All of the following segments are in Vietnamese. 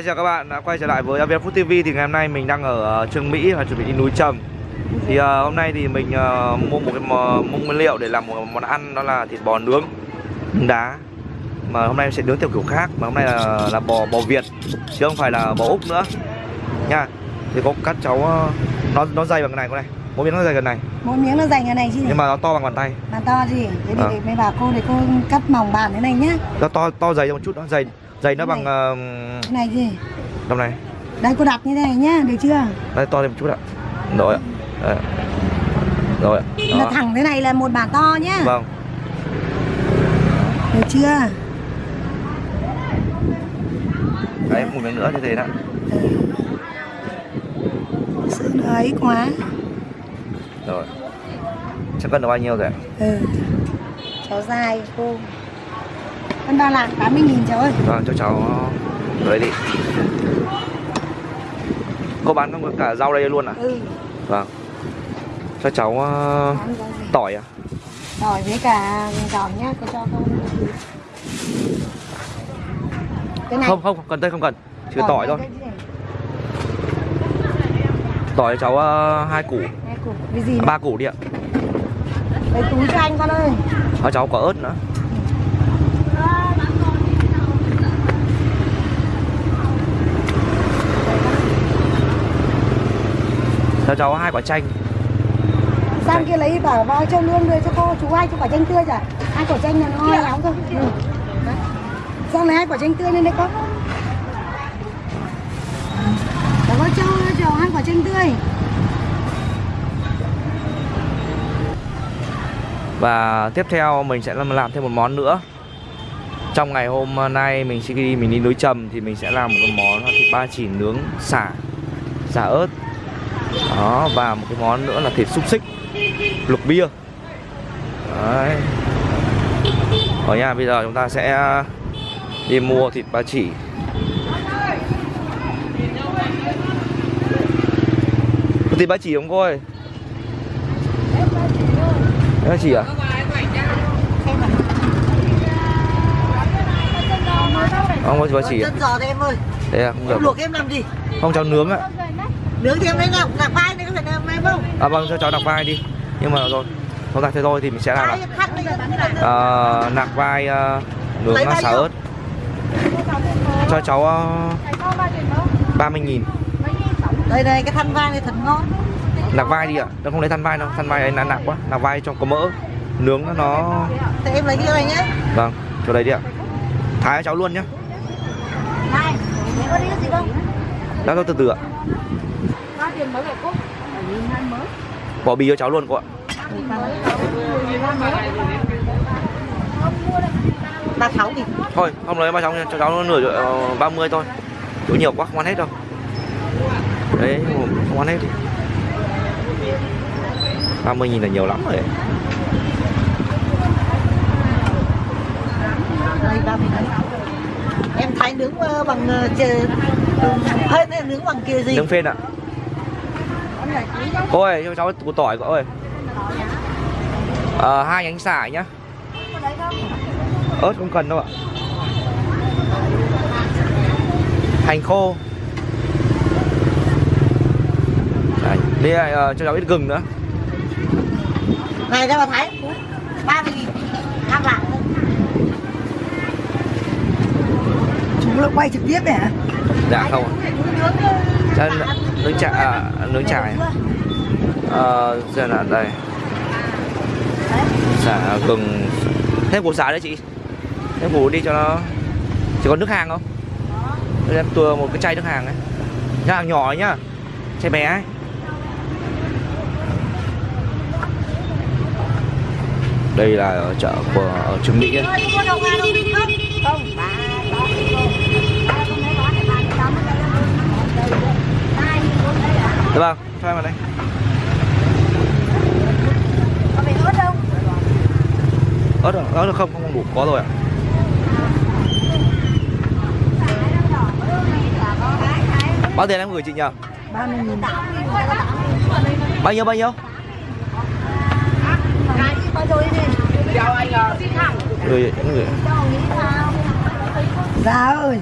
Ok chào các bạn đã quay trở lại với Việt Food TV thì ngày hôm nay mình đang ở ờ, Trương Mỹ và chuẩn bị đi núi Trầm. Thì uh, hôm nay thì mình uh, mua một cái mua nguyên liệu để làm một món ăn đó là thịt bò nướng đá. Mà hôm nay sẽ nướng theo kiểu khác mà hôm nay là, là bò bò Việt chứ không phải là bò Úc nữa. Nha thì có cắt cháu nó nó dày bằng cái này con này. Mỗi miếng nó dày gần này. Mỗi miếng nó dày như này chứ nhưng mà nó to bằng bàn tay. Bàn to gì Thế thì À. mới bảo cô để cô cắt mỏng bàn thế này nhá. Nó to to dày một chút nó dày dày nó bằng uh, Cái này gì? tầm này Đây cô đặt như thế này nhá Được chưa? Đây to lên một chút ạ. Rồi ạ. Rồi ạ. Là Đó. thẳng thế này là một bàn to nhá. Vâng. Được chưa? Đấy một miếng nữa như thế đó Sự nó ấy quá. Rồi. Chắc cân được bao nhiêu rồi ạ? Ừ. Cháu dài cô Cân ba lạng 80 nghìn cháu ơi. Vâng cho cháu lấy đi. Cô bán cả rau đây luôn à? Ừ. Vâng. Cho cháu ờ, tỏi à? Tỏi với cả giòn nhá Cô cho cô Cái này. Không không cần đây không cần. Chỉ tỏi thôi. chứ này. tỏi cho cháu ờ, hai củ. Hai củ. Cái gì à, ba củ đi ạ. Lấy túi cho anh con ơi. Cho cháu có ớt nữa cho cháu hai quả chanh. Sang kia lấy bảo vào cho lương đưa cho cô chú hai cho quả chanh tươi chả? Hai quả chanh là nó nóng thôi. Ừ. sang lấy hai quả chanh tươi lên đây con Để có cho cho hai quả chanh tươi. Và tiếp theo mình sẽ làm, làm thêm một món nữa. Trong ngày hôm nay mình sẽ đi mình đi núi trầm thì mình sẽ làm một món là thịt ba chỉ nướng xả xả ớt đó và một cái món nữa là thịt xúc xích luộc bia. Đấy. Ở nhà bây giờ chúng ta sẽ đi mua thịt ba chỉ. Có thịt ba chỉ không cô ơi? Ba chỉ à không có thịt ba chỉ à? Đây à không được. luộc em làm gì? không cháu nướng ạ Nướng em lấy nào, nạc vai này có phải làm em không? À vâng cho cháu nạc vai đi. Nhưng mà rồi Không ra thế thôi thì mình sẽ làm là ờ, Nạc vai ờ, nướng xả ớt. Cho cháu uh, 30 nghìn. Đây đây, cái thân vai này thật ngon. Nạc vai đi ạ. Nó không lấy than vai đâu Than vai ấy là nạc quá. Nạc vai cho có mỡ Nướng nó- nó Thế em lấy cái này nhé Vâng cho đây đi ạ. Thái cho cháu luôn nhá. Này có đi gì không? Thôi từ từ ạ tiền mới mới Bỏ bì cho cháu luôn cô ạ. Ba sáu thì Thôi không lấy ba cháu nha Cho cháu nửa uh, 30 thôi. Chỗ nhiều quá không ăn hết đâu. Đấy không ăn hết. 30 nghìn là nhiều lắm rồi. Ba mươi. Em thái nướng ờ, bằng ờ, chè Hơi nướng bằng kia gì? Nướng phên ạ Cô ơi cho cháu củ tỏi cô ơi Ờ, hai nhánh xả nhá. Ớt không cần đâu ạ. Hành khô. Đấy, đây là ờ, cho cháu ít gừng nữa. Này mà thái ba mươi nghìn Năm lạng thôi. chú là quay trực tiếp này hả? Dạ không ạ. Nướng chả à, nướng chả này. Ờ, là đây. Xả gừng. Thêm củ xả đấy chị. Thêm củ đi cho nó. Chỉ còn nước hàng không? Đây em tua một cái chai nước hàng ấy. Nước hàng nhỏ ấy nhá. Chai bé ấy. Đây là ở chợ của ở Trương Mỹ ấy. Không? không ba ba ba không lấy gói này ba cái tấm ở đây hai bốn đây à Dạ vâng. Cho em vào đây. Có phải ớt không? Ớt rồi ớt được không không đủ có rồi ạ. Bao tiền em gửi chị nhờ ba mươi nghìn. Bao nhiêu bao nhiêu? Gửi gửi. Dạ ơi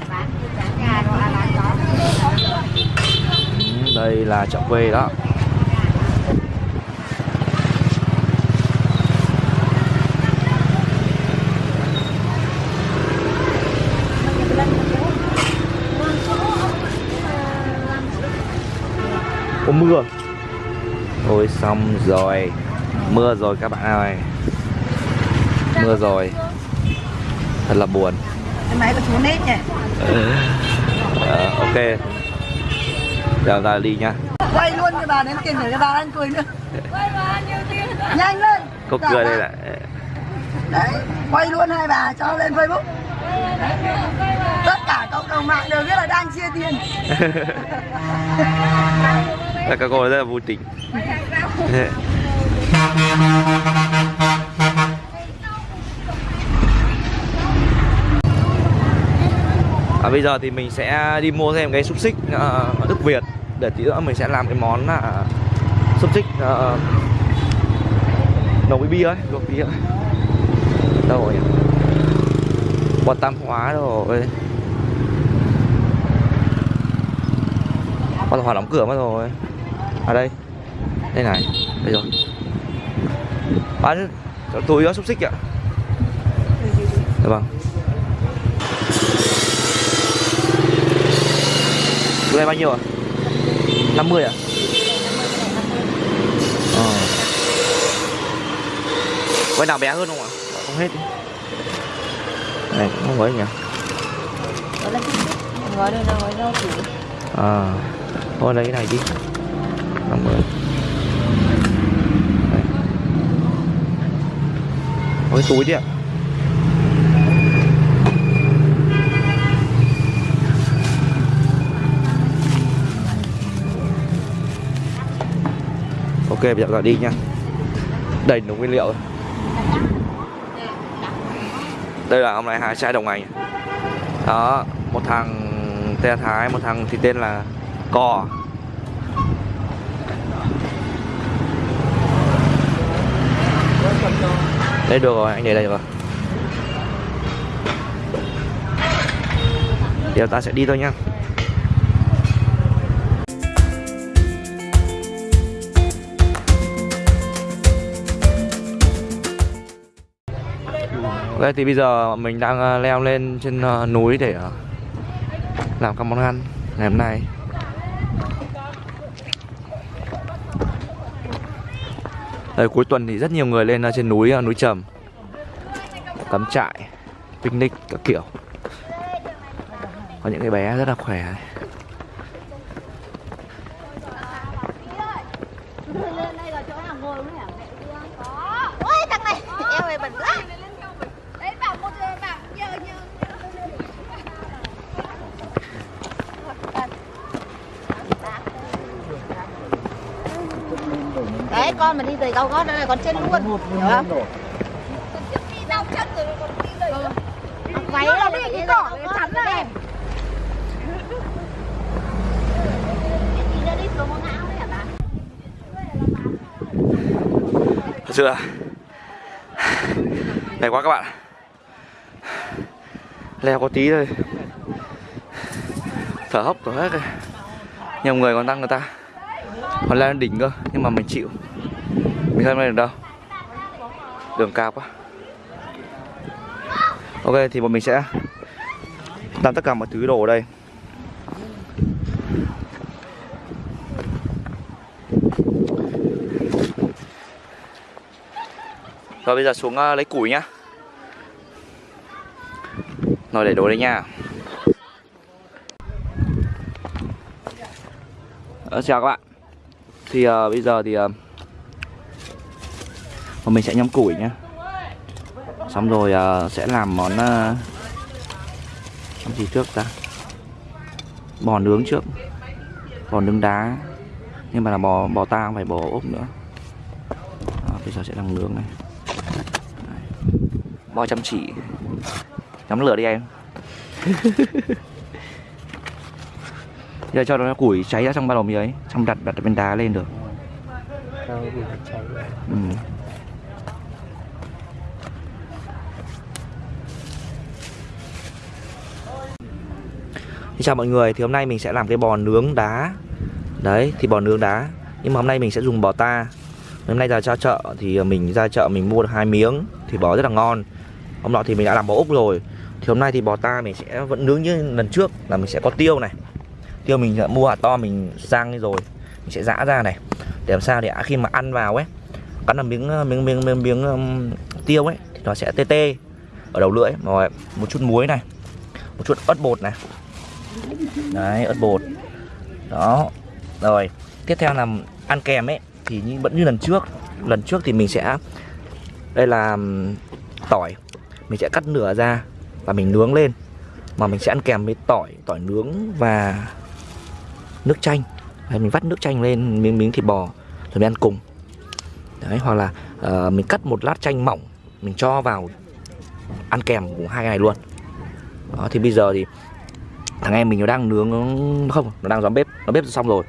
đây là chợ quê đó. Có mưa. Ôi xong rồi. Mưa rồi các bạn ơi. Mưa rồi. Thật là buồn. Cái máy của chú nết nhỉ? Ờ, Ok Giờ ta đi nha. Quay luôn cho bà đến tiền để cho bà ăn cười nữa. Nhanh lên. Có Dạ, cười bà. đây là Đấy, quay luôn hai bà cho lên Facebook. Tất cả cộng đồng mạng đều biết là đang chia tiền. Là các cô rất là vui tính à, Bây giờ thì mình sẽ đi mua thêm cái xúc xích uh, Đức Việt. Để tí nữa mình sẽ làm cái món là xúc xích uh, nấu với bia ấy, luộc bia ấy. Đâu rồi? Bò tam hóa rồi. Bò tam hóa đóng cửa mất rồi. À đây. Đây này. Đây rồi. Bán túi xúc xích ạ. Dạ vâng này bao nhiêu ạ? 50 ạ? Ờ Quay nào bé hơn không ạ? Không hết Này cũng không ấy nhỉ Gói đây là gói rau củ À Thôi lấy cái này đi 50 Đây. Có cái túi đi ạ Ok, bây giờ đi nha. Đầy đủ nguyên liệu. Đây là hôm nay hai chai đồng hành. Đó, Một thằng tên Thái, Một thằng thì tên là Cò đấy, được rồi, anh để đây rồi. Giờ ta sẽ đi thôi nha. Vâng, ok thì bây giờ mình đang ờ, leo lên trên ờ, núi để ờ, làm các món ăn ngày hôm nay. Đây, cuối tuần thì rất nhiều người lên trên núi núi trầm. Cắm trại picnic các kiểu. Có những cái bé rất là khỏe này. Ôi thằng này Eo mày bẩn quá Đấy bảo một bảo nhờ nhờ Đấy con mà đi giày cao gót đây là con chết luôn. Hiểu không? Đi đau chân rồi. Còn đi giày Váy là đi cái cỏ cái chắn này Đi ra đi xuống có ngã đấy hả bà? Thật sự là Mệt quá các bạn Leo có tí thôi. Thở hốc thở hết rồi. Nhiều người còn tăng người ta. Còn leo lên đỉnh cơ Nhưng mà mình chịu mình không lên được đâu? Đường cao quá. Ok thì bọn mình sẽ Làm tất cả mọi thứ đồ ở đây. Rồi bây giờ xuống uh, lấy củi nhá. Rồi để đồ đây nha. Ờ, Chào các bạn. Thì uh, bây giờ thì uh, mình sẽ nhâm củi nhá. Xong rồi ờ, sẽ làm món uh, Làm gì trước ta? Bò nướng trước. Bò nướng đá. Nhưng mà là bò bò ta không phải bò ốp nữa. Đó, Bây giờ sẽ làm nướng này. Bo chăm chỉ. Nhắm lửa đi em. Giờ cho nó củi cháy ra trong ba lò mì ấy. Xong đặt đặt bên đá lên được. Ừ. xin chào mọi người, thì hôm nay mình sẽ làm cái bò nướng đá. Đấy thì bò nướng đá. Nhưng mà hôm nay mình sẽ dùng bò ta. Hôm nay ra ra chợ thì mình ra chợ mình mua được hai miếng thì bò rất là ngon. Hôm nọ thì mình đã làm bò úc rồi. Thì hôm nay thì bò ta mình sẽ vẫn nướng như lần trước là mình sẽ có tiêu này. Tiêu mình đã mua hạt to mình rang đi rồi. Mình sẽ giã ra này. Để làm sao để khi mà ăn vào ấy cắn là miếng miếng miếng miếng, miếng um, tiêu ấy thì nó sẽ tê tê. Ở đầu lưỡi rồi một chút muối này một chút ớt bột này đấy ớt bột. Đó. Rồi tiếp theo là ăn kèm ấy thì như, vẫn như lần trước. Lần trước thì mình sẽ đây là tỏi. Mình sẽ cắt nửa ra và mình nướng lên. Mà mình sẽ ăn kèm với tỏi tỏi nướng và nước chanh. Đấy, mình vắt nước chanh lên miếng miếng thịt bò rồi mình ăn cùng. Đấy hoặc là uh, mình cắt một lát chanh mỏng mình cho vào ăn kèm cùng hai cái này luôn. Đó thì bây giờ thì thằng em mình nó đang nướng nó không, nó đang dọn bếp, nó bếp xong rồi.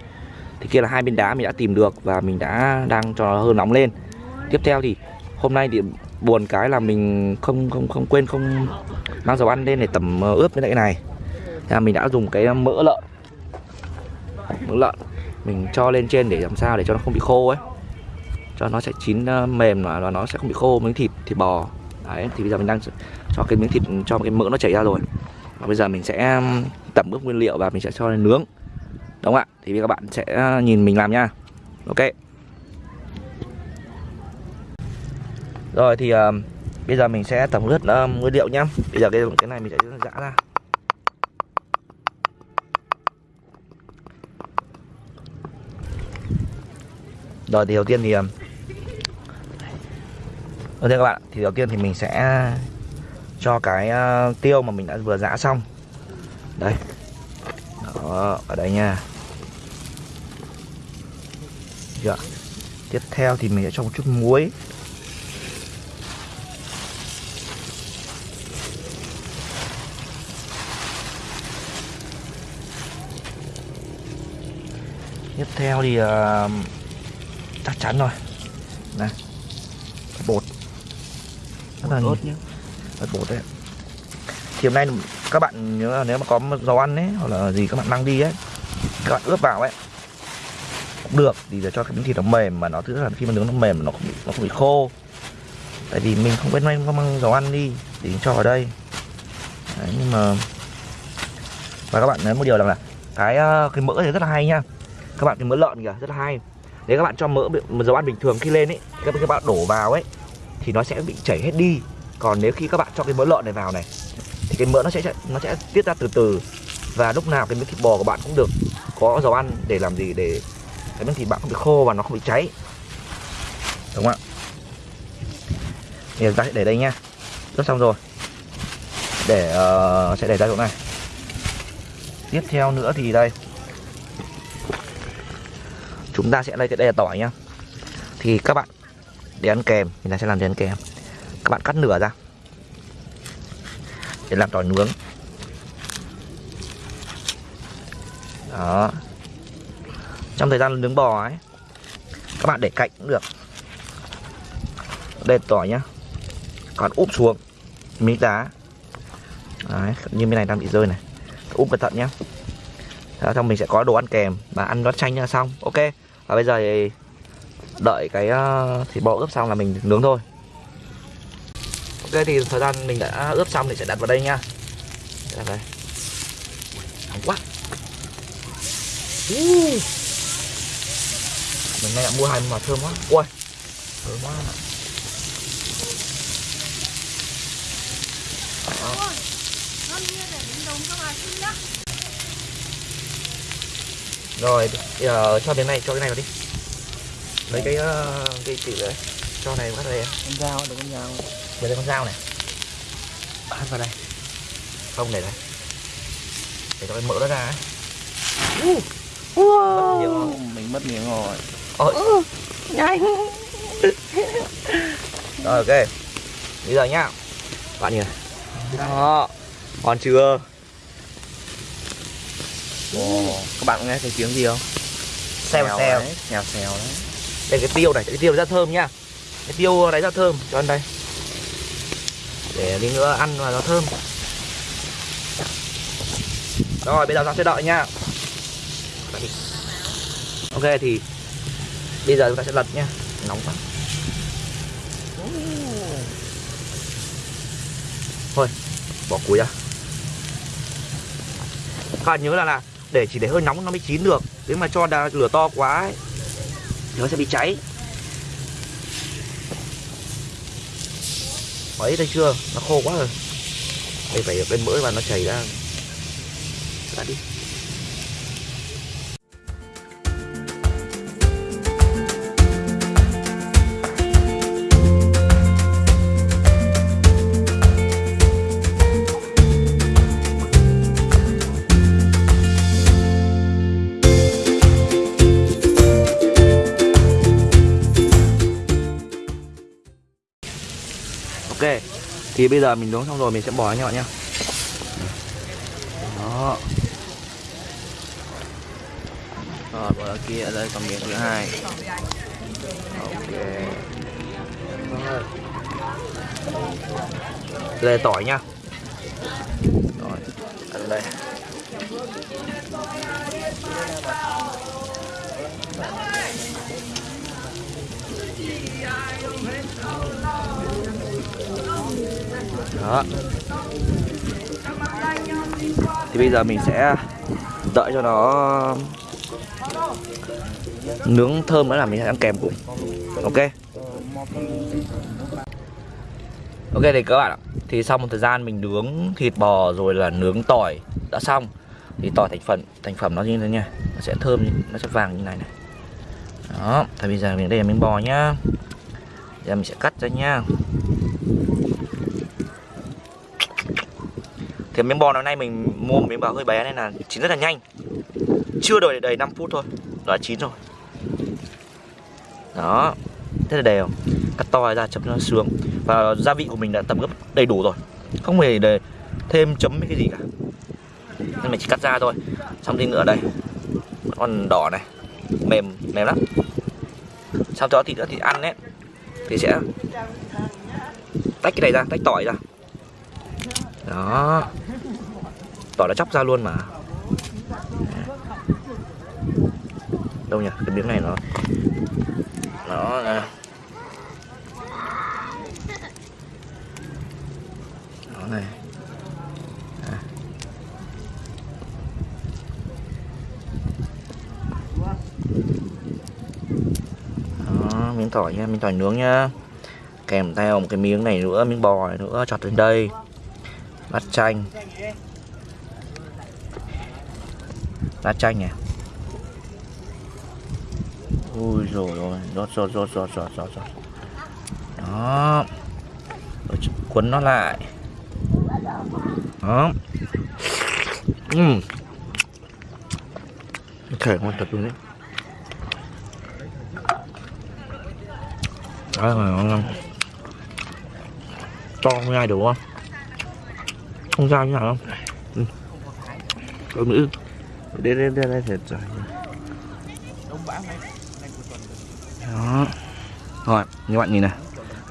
Thì kia là hai bên đá mình đã tìm được và mình đã đang cho nó hơi nóng lên. Tiếp theo thì hôm nay thì buồn cái là mình không không không quên, không mang dầu ăn lên để tẩm ờ, ướp với lại cái này. Thế là mình đã dùng cái mỡ lợn. Mỡ lợn mình cho lên trên để làm sao để cho nó không bị khô ấy. Cho nó sẽ chín ờ, mềm và nó sẽ không bị khô miếng thịt thịt bò. Đấy, thì bây giờ mình đang cho cái miếng thịt, cho cái mỡ nó chảy ra rồi. Và bây giờ mình sẽ tẩm ướp nguyên liệu và mình sẽ cho lên nướng. Đúng không ạ? Thì các bạn sẽ à, nhìn mình làm nha. Ok. Rồi thì uh, bây giờ mình sẽ tẩm ướp uh, nguyên liệu nhá. Bây giờ cái cái này mình sẽ giã ra. Rồi thì đầu tiên thì uh, đầu tiên các bạn thì đầu tiên thì mình sẽ cho cái uh, tiêu mà mình đã vừa giã xong đây. Đó ở đây nha. Được. tiếp theo thì mình sẽ cho một chút muối. Tiếp theo thì uh, chắc chắn rồi. Này bột. Rất là tốt nhé bột đấy thì hôm nay các bạn nhớ là nếu mà có dầu ăn ấy hoặc là gì các bạn mang đi ấy các bạn ướp vào ấy cũng được thì để cho cái miếng thịt nó mềm mà nó thứ là khi mà nướng nó mềm nó không bị nó không bị khô. Tại vì mình không biết may có mang dầu ăn đi thì cho vào đây. Đấy, nhưng mà và các bạn nhớ một điều rằng là cái ờ, cái mỡ thì rất là hay nha. Các bạn cái mỡ lợn kìa rất là hay. Nếu các bạn cho mỡ một dầu ăn bình thường khi lên ấy các, các bạn đổ vào ấy thì nó sẽ bị chảy hết đi. Còn nếu khi các bạn cho cái mỡ lợn này vào này thì cái mỡ nó sẽ nó sẽ tiết ra từ từ. Và lúc nào cái miếng thịt bò của bạn cũng được có dầu ăn để làm gì để cái miếng thịt bạn không bị khô và nó không bị cháy. Đúng không ạ? Thì ta sẽ để đây nha. Rất xong rồi. Để uh, sẽ để ra chỗ này. Tiếp theo nữa thì đây. Chúng ta sẽ đây đây là tỏi nhá. Thì các bạn để ăn kèm. Thì ta sẽ làm để ăn kèm. Các bạn cắt nửa ra để làm tỏi nướng. Đó. Trong thời gian nướng bò ấy các bạn để cạnh cũng được. Đây tỏi nhá. Còn úp xuống miếng đá. Đấy, như bên này đang bị rơi này. Úp cẩn thận nhá. Đó, xong mình sẽ có đồ ăn kèm và ăn nó chanh là xong. Ok. Và bây giờ thì đợi cái ờ, thịt bò ướp xong là mình nướng thôi ok thì thời gian mình đã ướp xong thì sẽ đặt vào đây nha. Đặt đây. Nóng quá. Uh. mình nay đã mua hai mà thơm quá. Ui. Thơm quá. Đó. rồi giờ cho miếng này cho cái này vào đi. Lấy cái uh, cái chỉ đấy. Cho này bắt đây. Con dao được con dao đây con dao này. Bắt vào đây. Không để đây. Để cho cái mỡ nó ra ấy. Uh. mất mình mất miếng rồi. Ôi. nhanh. Rồi ok. Bây giờ nhá. Bạn nhìn này. Đó. Ngon chưa? Ồ, các bạn nghe thấy tiếng gì không? xèo xèo đấy, xèo xèo đấy. đây cái tiêu này cái tiêu rất thơm nhá. Cái tiêu đấy rất thơm. Cho ăn đây để đi nữa ăn và nó thơm. Rồi bây giờ ta sẽ đợi nha. Ok thì bây giờ chúng ta sẽ lật nhá nóng quá. Thôi bỏ cuối ra. Các bạn nhớ là là để chỉ để hơi nóng nó mới chín được. Nếu mà cho đà, lửa to quá ấy, thì nó sẽ bị cháy. Ấy, thấy chưa? Nó khô quá rồi. Đây, phải bên mỡ và nó chảy ra. Ra đi. Bây giờ mình nấu xong rồi mình sẽ bỏ nha bạn nhé đó Rồi, bỏ kia, đây còn miếng thứ hai. ok Rồi. đây là tỏi những video hấp dẫn đó. Thì bây giờ mình sẽ đợi cho nó nướng thơm nữa là mình sẽ ăn kèm cùng. Ok? Ok thì các bạn ạ. Thì sau một thời gian mình nướng thịt bò rồi là nướng tỏi đã xong, thì tỏi thành phần, thành phẩm nó như thế nha. Nó sẽ thơm nó sẽ vàng như này này. Đó, thì bây giờ mình đây là miếng bò nhá. Giờ mình sẽ cắt ra nha. Cái miếng bò hôm nay mình mua một miếng bò hơi bé nên là chín rất là nhanh. Chưa đợi đầy 5 phút thôi đã chín rồi. Đó rất là đều. Cắt to ra, chấm nó sướng và gia vị của mình đã tầm gấp đầy đủ rồi. Không hề để thêm chấm cái gì cả. Nên mình chỉ cắt ra thôi. Xong tí nữa đây còn đỏ này. Mềm mềm lắm. Sau đó thì nữa thì ăn đấy thì sẽ tách cái này ra, tách tỏi ra. Đó tỏi đã chóc ra luôn mà. Đâu nhỉ? Cái miếng này nó nó à. nè nó này. À. đó, miếng tỏi nha, miếng tỏi nướng nha. Kèm theo một cái miếng này nữa, miếng bò này nữa chọt lên đây. Bát chanh lá chanh này. Ui rồi rồi. Rót rót rót rót rót rót rót. Đó. Rồi cuốn nó lại. Đó. Ừm thể ngon thật luôn đấy. Đấy, ngon ngon to không ai được không? Không ra như nào không ừ. Cơm nữ Đây đây đây đây thật rồi. Đó. Rồi như bạn nhìn này.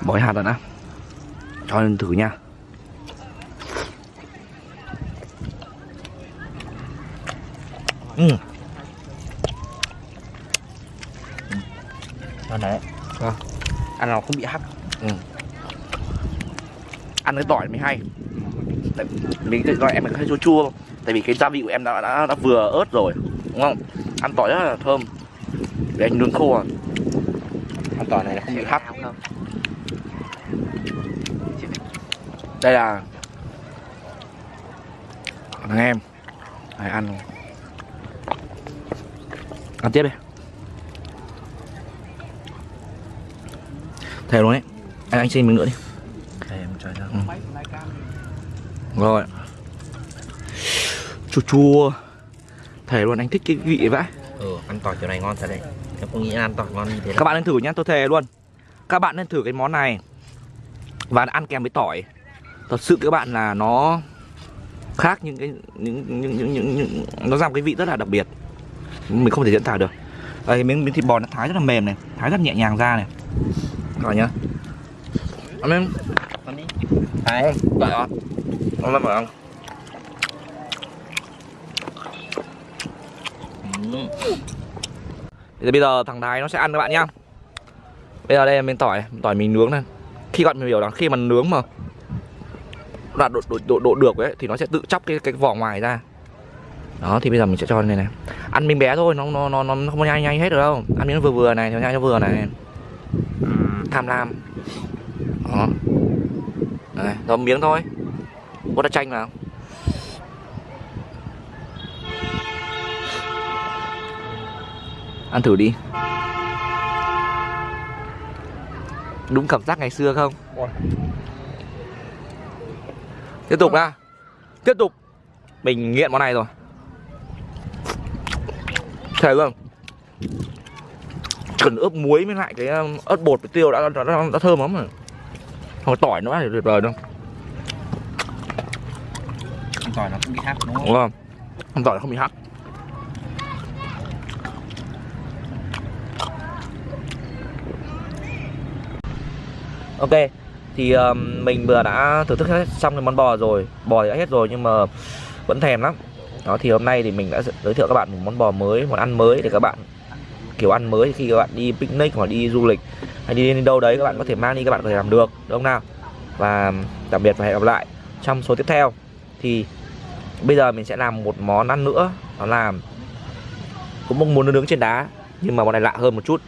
Bói hạt rồi đã. Cho lên thử nha. Ừ. Ngon đấy Vâng Ăn nó không bị hắc Ừ. Ăn cái tỏi mới hay. Tại mình cái gọi em hơi chua chua tại vì cái gia vị của em đã, đã, đã vừa ớt rồi đúng không? Ăn tỏi rất là thơm. Để anh nướng khô à. Ăn tỏi này là không bị hắc. Đây là thằng em. Đấy, ăn. Ăn tiếp đi. Thèm luôn đấy anh anh xin miếng nữa đi. Em. Ừ. rồi chua chua. Thề luôn anh thích cái vị vãi. Ừ, ăn tỏi kiểu này ngon thật đấy. Em không nghĩ ăn tỏi ngon như thế các bạn nên thử nhá tôi thề luôn. Các bạn nên thử cái món này. Và ăn kèm với tỏi. Thật sự các bạn là nó khác những cái những những những, những, những nó ra một cái vị rất là đặc biệt. Mình không thể diễn tả được. Đây miếng miếng thịt bò nó thái rất là mềm này thái rất nhẹ nhàng ra này. Các bạn nhá. Ăn em Ăn đi. Đấy, đợi con Con lên mở không? Bây giờ thằng Thái nó sẽ ăn các bạn nhá. Bây giờ đây là miếng tỏi tỏi mình nướng này. Khi bạn hiểu là khi mà nướng mà đạt độ, độ, độ, độ được ấy thì nó sẽ tự chóc cái cái vỏ ngoài ra. Đó thì bây giờ mình sẽ cho này này. Ăn miếng bé thôi nó nó nó nó không nhanh nhanh hết được đâu. Ăn miếng vừa vừa này nó nhanh cho vừa này. Tham lam. Đó. Đấy, miếng thôi. Bút đã chanh vào. Ăn thử đi. Đúng cảm giác ngày xưa không? Tiếp tục ra tiếp tục. Mình nghiện món này rồi. Thề luôn cần ướp muối với lại cái um, ớt bột với tiêu đã đã, đã, đã thơm lắm rồi. Không có tỏi nữa thì tuyệt vời đâu tỏi nó cũng bị hắc đúng không? đúng không? Không tỏi không bị hắc ok thì um, mình vừa đã thưởng thức hết xong cái món bò rồi. Bò thì đã hết rồi nhưng mà vẫn thèm lắm. Đó thì hôm nay thì mình đã giới thiệu các bạn một món bò mới món ăn mới để các bạn kiểu ăn mới khi các bạn đi picnic hoặc đi du lịch hay đi đến đâu đấy các bạn có thể mang đi các bạn có thể làm được đúng không nào? Và tạm biệt và hẹn gặp lại trong số tiếp theo. Thì bây giờ mình sẽ làm một món ăn nữa đó là cũng mong muốn nướng trên đá nhưng mà món này lạ hơn một chút.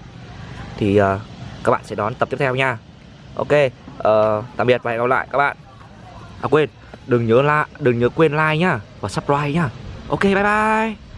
Thì uh, các bạn sẽ đón tập tiếp theo nha ok uh, tạm biệt và hẹn gặp lại các bạn. À quên đừng nhớ la đừng nhớ quên like nhá và subscribe nhá. Ok bye bye.